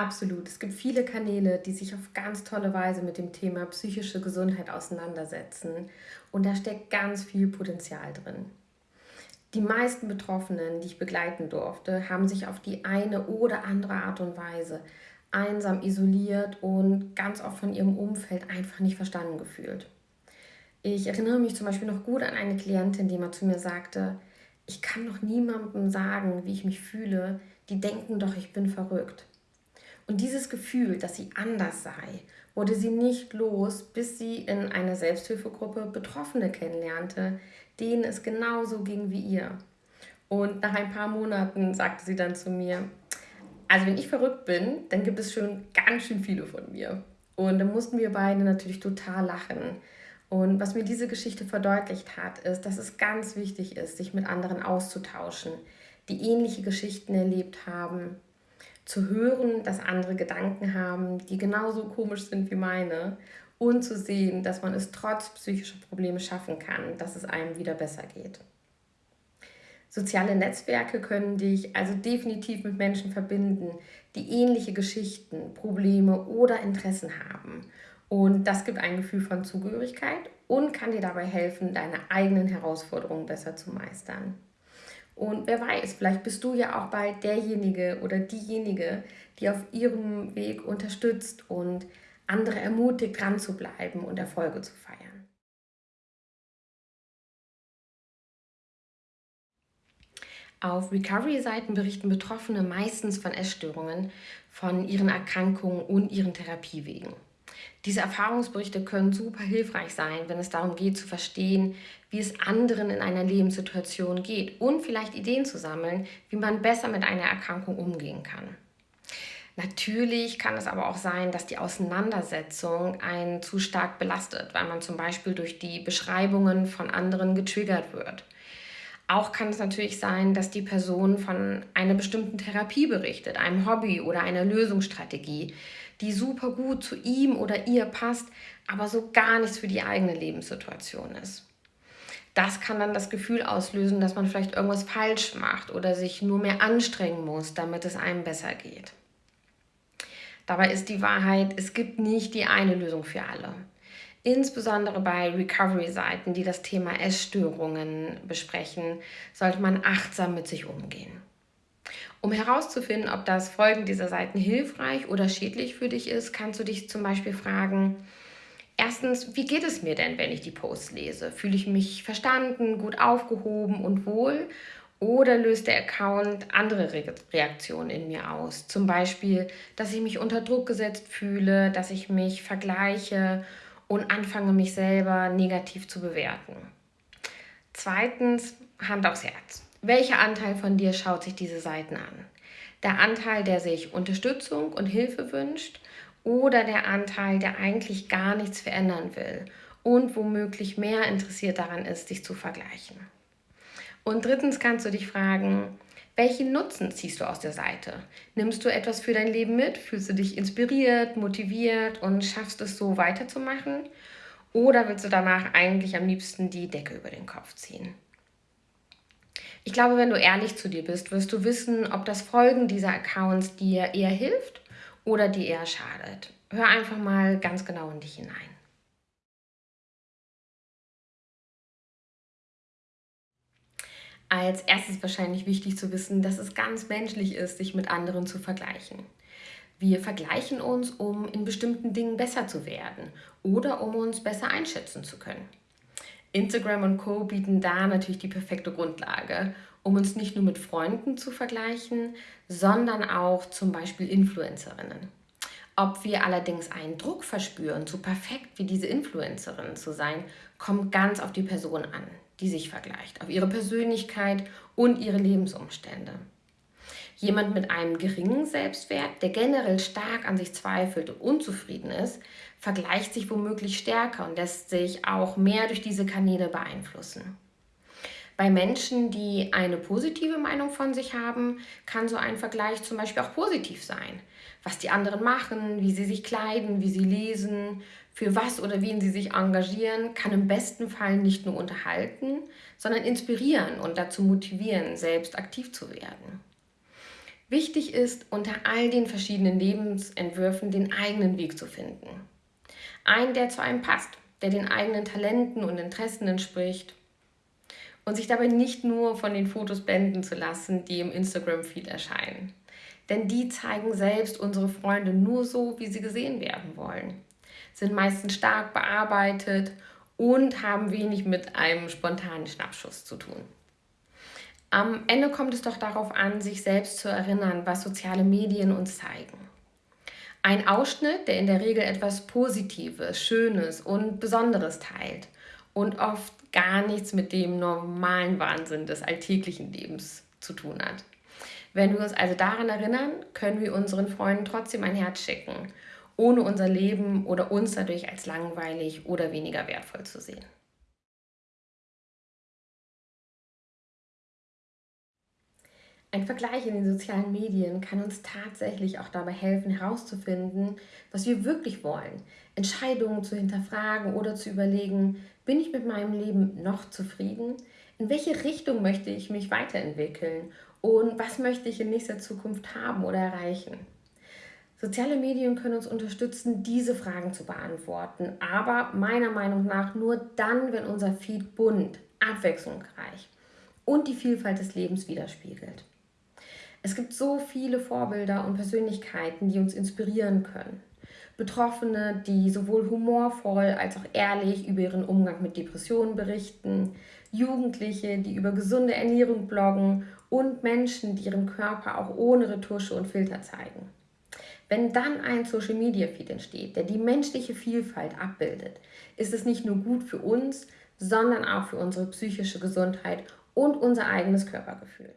Absolut. Es gibt viele Kanäle, die sich auf ganz tolle Weise mit dem Thema psychische Gesundheit auseinandersetzen. Und da steckt ganz viel Potenzial drin. Die meisten Betroffenen, die ich begleiten durfte, haben sich auf die eine oder andere Art und Weise einsam isoliert und ganz oft von ihrem Umfeld einfach nicht verstanden gefühlt. Ich erinnere mich zum Beispiel noch gut an eine Klientin, die mal zu mir sagte, ich kann doch niemandem sagen, wie ich mich fühle, die denken doch, ich bin verrückt. Und dieses Gefühl, dass sie anders sei, wurde sie nicht los, bis sie in einer Selbsthilfegruppe Betroffene kennenlernte, denen es genauso ging wie ihr. Und nach ein paar Monaten sagte sie dann zu mir, also wenn ich verrückt bin, dann gibt es schon ganz schön viele von mir. Und dann mussten wir beide natürlich total lachen. Und was mir diese Geschichte verdeutlicht hat, ist, dass es ganz wichtig ist, sich mit anderen auszutauschen, die ähnliche Geschichten erlebt haben, zu hören, dass andere Gedanken haben, die genauso komisch sind wie meine und zu sehen, dass man es trotz psychischer Probleme schaffen kann, dass es einem wieder besser geht. Soziale Netzwerke können dich also definitiv mit Menschen verbinden, die ähnliche Geschichten, Probleme oder Interessen haben. Und das gibt ein Gefühl von Zugehörigkeit und kann dir dabei helfen, deine eigenen Herausforderungen besser zu meistern. Und wer weiß, vielleicht bist du ja auch bald derjenige oder diejenige, die auf ihrem Weg unterstützt und andere ermutigt, dran zu bleiben und Erfolge zu feiern. Auf Recovery-Seiten berichten Betroffene meistens von Essstörungen, von ihren Erkrankungen und ihren Therapiewegen. Diese Erfahrungsberichte können super hilfreich sein, wenn es darum geht zu verstehen, wie es anderen in einer Lebenssituation geht und vielleicht Ideen zu sammeln, wie man besser mit einer Erkrankung umgehen kann. Natürlich kann es aber auch sein, dass die Auseinandersetzung einen zu stark belastet, weil man zum Beispiel durch die Beschreibungen von anderen getriggert wird. Auch kann es natürlich sein, dass die Person von einer bestimmten Therapie berichtet, einem Hobby oder einer Lösungsstrategie, die super gut zu ihm oder ihr passt, aber so gar nichts für die eigene Lebenssituation ist. Das kann dann das Gefühl auslösen, dass man vielleicht irgendwas falsch macht oder sich nur mehr anstrengen muss, damit es einem besser geht. Dabei ist die Wahrheit, es gibt nicht die eine Lösung für alle. Insbesondere bei Recovery-Seiten, die das Thema Essstörungen besprechen, sollte man achtsam mit sich umgehen. Um herauszufinden, ob das Folgen dieser Seiten hilfreich oder schädlich für dich ist, kannst du dich zum Beispiel fragen, erstens, wie geht es mir denn, wenn ich die Posts lese? Fühle ich mich verstanden, gut aufgehoben und wohl? Oder löst der Account andere Re Reaktionen in mir aus? Zum Beispiel, dass ich mich unter Druck gesetzt fühle, dass ich mich vergleiche und anfange, mich selber negativ zu bewerten. Zweitens, Hand aufs Herz. Welcher Anteil von dir schaut sich diese Seiten an? Der Anteil, der sich Unterstützung und Hilfe wünscht oder der Anteil, der eigentlich gar nichts verändern will und womöglich mehr interessiert daran ist, dich zu vergleichen? Und drittens kannst du dich fragen, welchen Nutzen ziehst du aus der Seite? Nimmst du etwas für dein Leben mit? Fühlst du dich inspiriert, motiviert und schaffst es so weiterzumachen? Oder willst du danach eigentlich am liebsten die Decke über den Kopf ziehen? Ich glaube, wenn du ehrlich zu dir bist, wirst du wissen, ob das Folgen dieser Accounts dir eher hilft oder dir eher schadet. Hör einfach mal ganz genau in dich hinein. Als erstes wahrscheinlich wichtig zu wissen, dass es ganz menschlich ist, sich mit anderen zu vergleichen. Wir vergleichen uns, um in bestimmten Dingen besser zu werden oder um uns besser einschätzen zu können. Instagram und Co bieten da natürlich die perfekte Grundlage, um uns nicht nur mit Freunden zu vergleichen, sondern auch zum Beispiel Influencerinnen. Ob wir allerdings einen Druck verspüren, so perfekt wie diese Influencerin zu sein, kommt ganz auf die Person an die sich vergleicht, auf ihre Persönlichkeit und ihre Lebensumstände. Jemand mit einem geringen Selbstwert, der generell stark an sich zweifelt und unzufrieden ist, vergleicht sich womöglich stärker und lässt sich auch mehr durch diese Kanäle beeinflussen. Bei Menschen, die eine positive Meinung von sich haben, kann so ein Vergleich zum Beispiel auch positiv sein. Was die anderen machen, wie sie sich kleiden, wie sie lesen, für was oder wen sie sich engagieren, kann im besten Fall nicht nur unterhalten, sondern inspirieren und dazu motivieren, selbst aktiv zu werden. Wichtig ist, unter all den verschiedenen Lebensentwürfen den eigenen Weg zu finden. Einen, der zu einem passt, der den eigenen Talenten und Interessen entspricht und sich dabei nicht nur von den Fotos blenden zu lassen, die im Instagram-Feed erscheinen. Denn die zeigen selbst unsere Freunde nur so, wie sie gesehen werden wollen, sind meistens stark bearbeitet und haben wenig mit einem spontanen Schnappschuss zu tun. Am Ende kommt es doch darauf an, sich selbst zu erinnern, was soziale Medien uns zeigen. Ein Ausschnitt, der in der Regel etwas Positives, Schönes und Besonderes teilt und oft gar nichts mit dem normalen Wahnsinn des alltäglichen Lebens zu tun hat. Wenn wir uns also daran erinnern, können wir unseren Freunden trotzdem ein Herz schicken, ohne unser Leben oder uns dadurch als langweilig oder weniger wertvoll zu sehen. Ein Vergleich in den sozialen Medien kann uns tatsächlich auch dabei helfen, herauszufinden, was wir wirklich wollen, Entscheidungen zu hinterfragen oder zu überlegen, bin ich mit meinem Leben noch zufrieden? In welche Richtung möchte ich mich weiterentwickeln? Und was möchte ich in nächster Zukunft haben oder erreichen? Soziale Medien können uns unterstützen, diese Fragen zu beantworten, aber meiner Meinung nach nur dann, wenn unser Feed bunt, abwechslungsreich und die Vielfalt des Lebens widerspiegelt. Es gibt so viele Vorbilder und Persönlichkeiten, die uns inspirieren können. Betroffene, die sowohl humorvoll als auch ehrlich über ihren Umgang mit Depressionen berichten, Jugendliche, die über gesunde Ernährung bloggen und Menschen, die ihren Körper auch ohne Retusche und Filter zeigen. Wenn dann ein Social Media Feed entsteht, der die menschliche Vielfalt abbildet, ist es nicht nur gut für uns, sondern auch für unsere psychische Gesundheit und unser eigenes Körpergefühl.